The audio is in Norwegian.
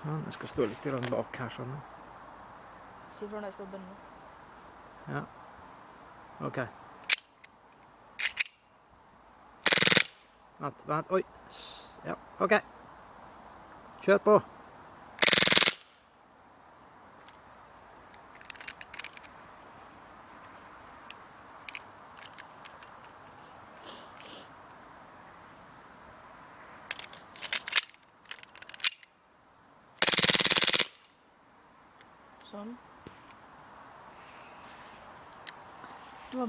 Sånn, jeg skal stå litt bak her, sånn. Si fra når jeg skal bønne. Ja. OK. Vent, vent. Oi. Ja, OK. Kjør på. schon. Du